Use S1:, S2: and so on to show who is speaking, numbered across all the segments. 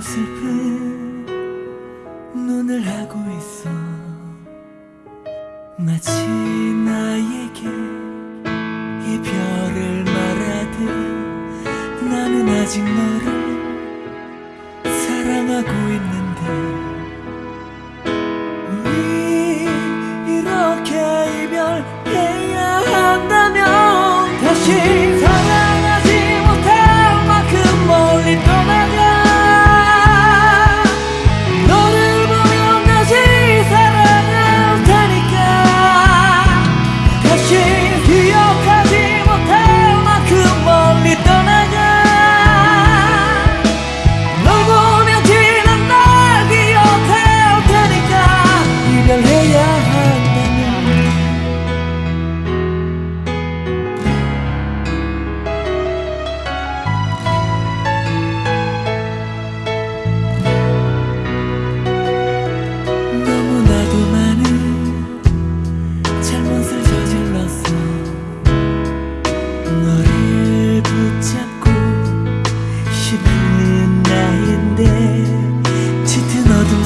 S1: 슬픈 눈을 하고 있어. 마치 나에게 이별을 말하듯 나는 아직 너를 사랑하고 있는데 우리 이렇게 이별해야 한다면 다시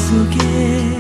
S1: 속에